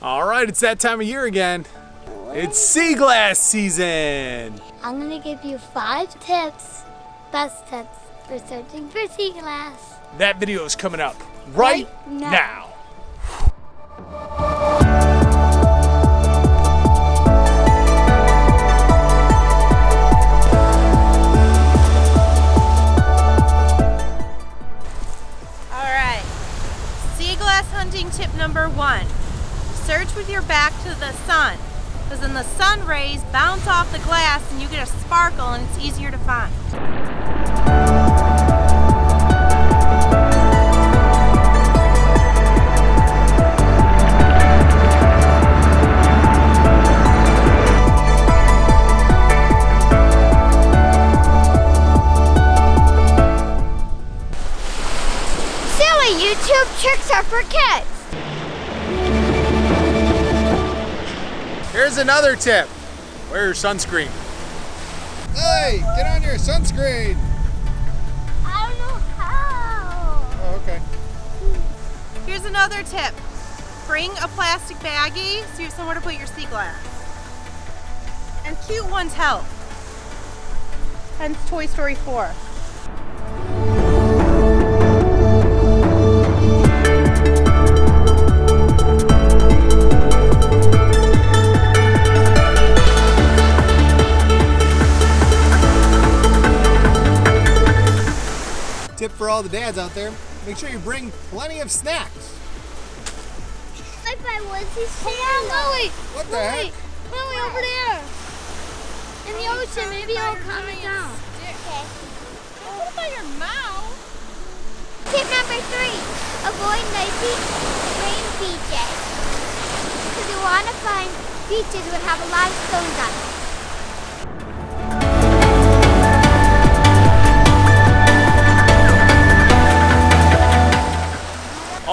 All right, it's that time of year again. It's sea glass season. I'm gonna give you five tips, best tips for searching for sea glass. That video is coming up right, Right now. now. All right. Sea glass hunting tip number one. Search with your back to the sun. Because then the sun rays bounce off the glass and you get a sparkle and it's easier to find. Silly YouTube tricks are for kids. Here's another tip. Wear your sunscreen. Hey, get on your sunscreen. I don't know how. Oh, okay. Here's another tip. Bring a plastic baggie so you have somewhere to put your sea glass. And cute ones help. Hence Toy Story 4. The dads out there: make sure you bring plenty of snacks. Like by Woodsy Hold on, Lily. What the heck? Lily, over there. In the ocean, maybe it'll calm it down. Okay. What about your mouth? Tip number three, avoid noisy rain beaches. Because you want to find beaches that have a lot of stones on them.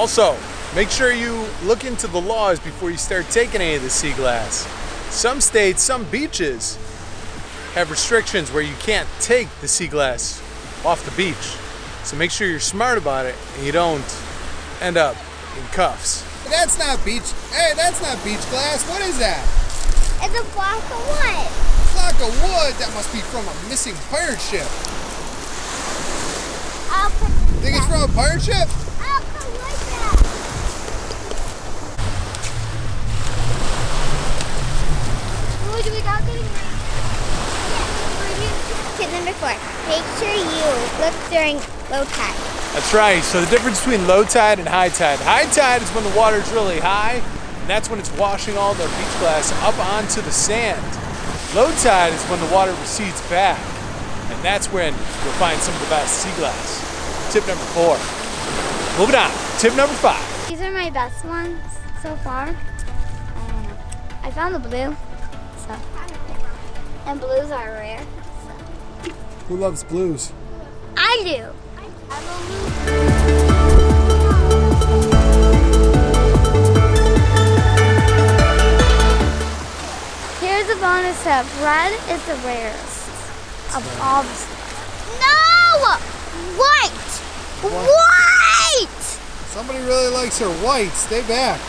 Also, make sure you look into the laws before you start taking any of the sea glass. Some states, some beaches have restrictions where you can't take the sea glass off the beach. So make sure you're smart about it and you don't end up in cuffs. That's not beach. Hey, that's not beach glass. What is that? It's a block of wood. Block of wood. That must be from a missing pirate ship. I'll put Think it's from a pirate ship? I'll put like that. Ooh, do we got getting rain? Tip number four. Make sure you look during low tide. That's right. So the difference between low tide and high tide. High tide is when the water's really high, and that's when it's washing all the beach glass up onto the sand. Low tide is when the water recedes back, and that's when you'll find some of the best sea glass. Tip number four. Moving on. Tip number five. These are my best ones so far. Um, I found the blue, so and blues are rare. So. Who loves blues? I do. Here's a bonus tip. Red is the rarest of all the No! White! White! Somebody really likes her white. Stay back.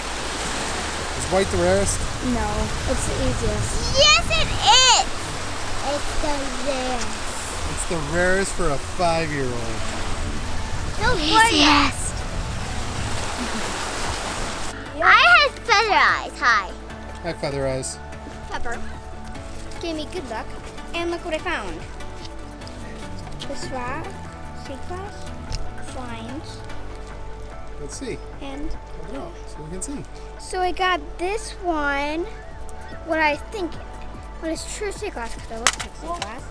Is white the rarest? No, it's the easiest. Yes, it is! It's the rarest. It's the rarest for a five-year-old. The easiest. I have feather eyes. Hi. Hi, Feather Eyes. Pepper gave me good luck, and look what I found. This rock, sea glass, slimes, Let's see. and so we can see. so I got this one. What I think, what is true sea glass because it looks like sea glass.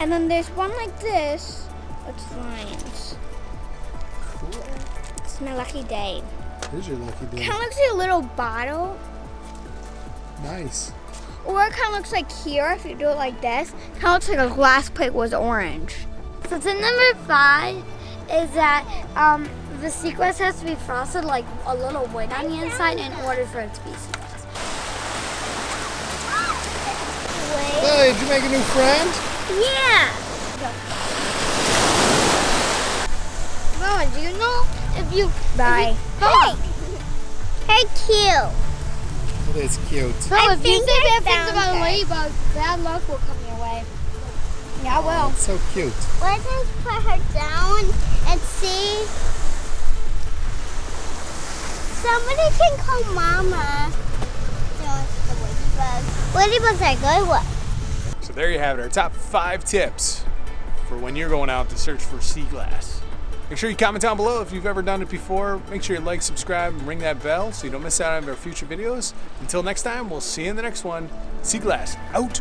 And then there's one like this with slimes. Cool. It's my lucky day. Here's your lucky day. Kind of looks like a little bottle, Nice. or it kind of looks like here if you do it like this. Kind of looks like a glass plate was orange. So tip number five is that um, the sea glass has to be frosted like a little wood on the inside in order for it to be sea glass. Hey, did you make a new friend? Yeah. Mama, do you know if you? Bye. Hey. Hey, Q. It is cute. So I if you say bad things found about her. ladybugs, bad luck will come your way. Yeah, I will. It's so cute. Let's just put her down and see. Somebody can call Mama. The ladybugs. Ladybugs are good ones. So there you have it, our top five tips for when you're going out to search for sea glass. Make sure you comment down below if you've ever done it before. Make sure you like, subscribe, and ring that bell so you don't miss out on our future videos. Until next time, we'll see you in the next one. Sea glass out.